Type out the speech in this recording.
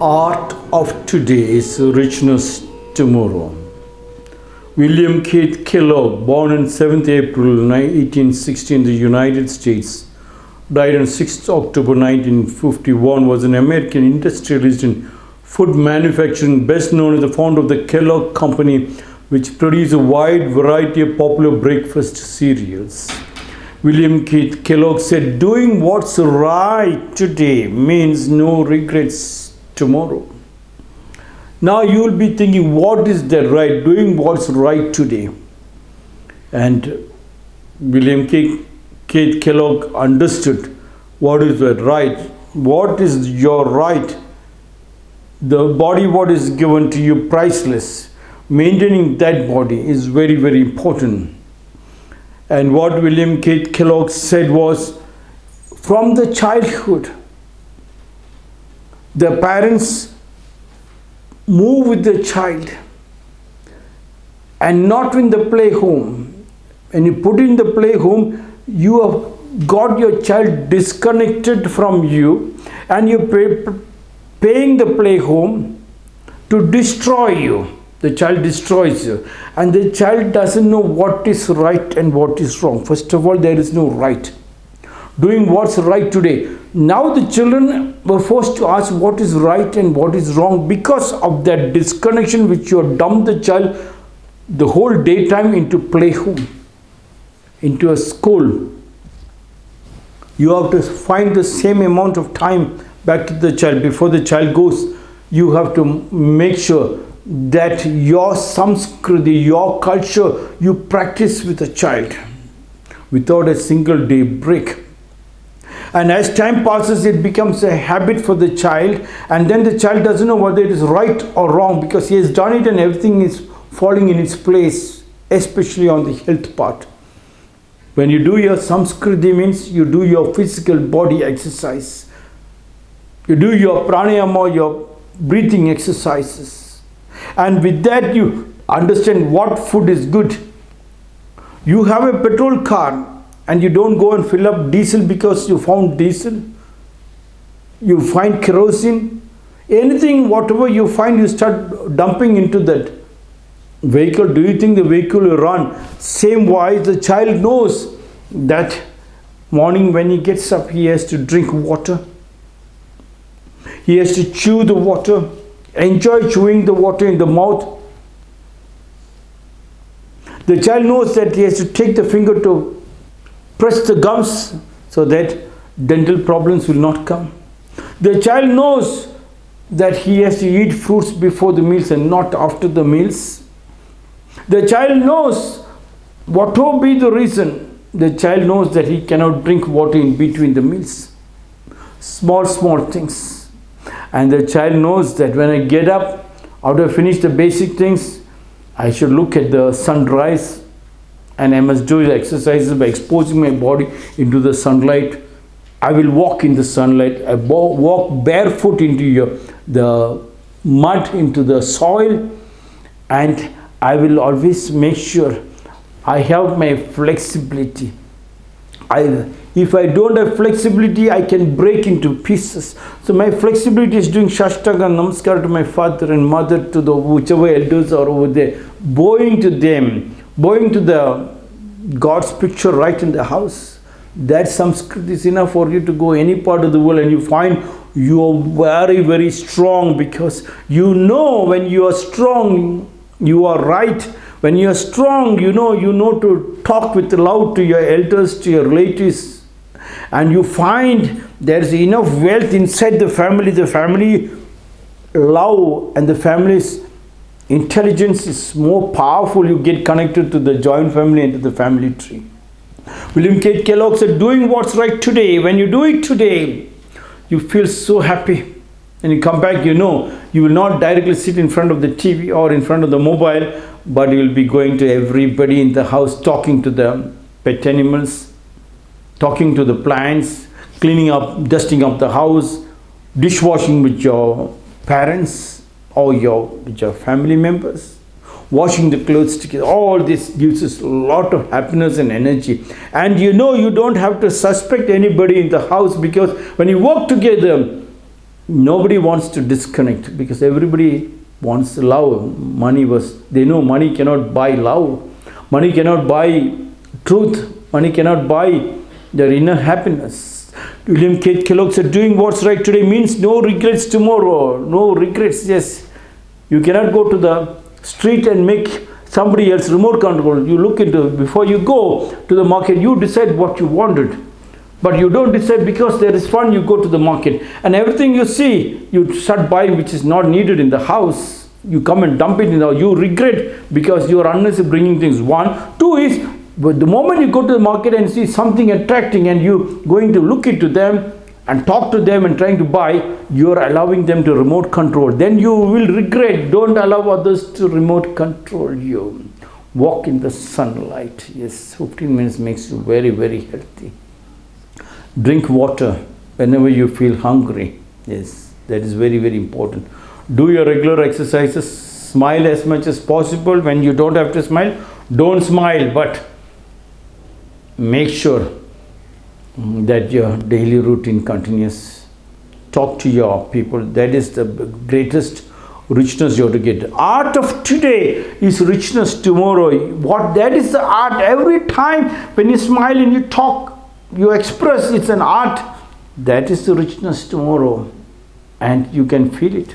art of today is richness tomorrow. William Keith Kellogg, born on 7th April 1860 in the United States, died on 6th October 1951, was an American industrialist in food manufacturing, best known as the founder of the Kellogg Company, which produced a wide variety of popular breakfast cereals. William Keith Kellogg said, Doing what's right today means no regrets tomorrow. Now you will be thinking, what is that right? Doing what's right today. And William K. Keith Kellogg understood what is that right. What is your right? The body what is given to you priceless. Maintaining that body is very, very important. And what William Keith Kellogg said was, from the childhood, the parents move with the child and not in the play home. When you put in the play home, you have got your child disconnected from you and you're pay, paying the play home to destroy you. The child destroys you and the child doesn't know what is right and what is wrong. First of all, there is no right. Doing what's right today. Now the children were forced to ask what is right and what is wrong because of that disconnection which you have dumped the child the whole daytime into play home, into a school. You have to find the same amount of time back to the child before the child goes. You have to make sure that your samskriti, your culture, you practice with a child without a single day break. And as time passes, it becomes a habit for the child, and then the child doesn't know whether it is right or wrong because he has done it and everything is falling in its place, especially on the health part. When you do your samskriti means you do your physical body exercise. You do your pranayama, your breathing exercises. And with that you understand what food is good. You have a petrol car and you don't go and fill up diesel because you found diesel. You find kerosene. Anything whatever you find you start dumping into that vehicle. Do you think the vehicle will run? Same wise the child knows that morning when he gets up he has to drink water. He has to chew the water. Enjoy chewing the water in the mouth. The child knows that he has to take the finger to press the gums so that dental problems will not come. The child knows that he has to eat fruits before the meals and not after the meals. The child knows whatever be the reason, the child knows that he cannot drink water in between the meals. Small, small things. And the child knows that when I get up, after I finish the basic things, I should look at the sunrise and I must do the exercises by exposing my body into the sunlight. I will walk in the sunlight. I walk barefoot into your, the mud, into the soil and I will always make sure I have my flexibility. I, if I don't have flexibility, I can break into pieces. So my flexibility is doing Shashtanga Namaskar to my father and mother, to the whichever elders are over there, bowing to them, bowing to the God's picture right in the house. That Sanskrit is enough for you to go any part of the world and you find you are very, very strong because you know when you are strong, you are right. When you are strong, you know, you know to talk with love to your elders, to your relatives. And you find there is enough wealth inside the family. The family love and the family's intelligence is more powerful. You get connected to the joint family and to the family tree. William k. Kellogg said doing what's right today when you do it today you feel so happy. And you come back you know you will not directly sit in front of the tv or in front of the mobile but you will be going to everybody in the house talking to the pet animals talking to the plants cleaning up dusting up the house dishwashing with your parents or your, your family members washing the clothes together all this gives us a lot of happiness and energy and you know you don't have to suspect anybody in the house because when you work together nobody wants to disconnect because everybody wants love. Money was, they know money cannot buy love. Money cannot buy truth. Money cannot buy their inner happiness. William K. Kellogg said, doing what's right today means no regrets tomorrow. No regrets, yes. You cannot go to the street and make somebody else remote control. You look into, before you go to the market, you decide what you wanted. But you don't decide because there is fun, you go to the market. And everything you see, you start buying which is not needed in the house. You come and dump it in the You regret because you are unnecessarily bringing things. One. Two is, but the moment you go to the market and see something attracting and you going to look into them and talk to them and trying to buy, you are allowing them to remote control. Then you will regret. Don't allow others to remote control you. Walk in the sunlight. Yes, 15 minutes makes you very, very healthy. Drink water whenever you feel hungry. Yes, that is very, very important. Do your regular exercises. Smile as much as possible. When you don't have to smile, don't smile, but make sure that your daily routine continues. Talk to your people. That is the greatest richness you have to get. Art of today is richness tomorrow. What that is the art. Every time when you smile and you talk, you express, it's an art. That is the richness tomorrow. And you can feel it.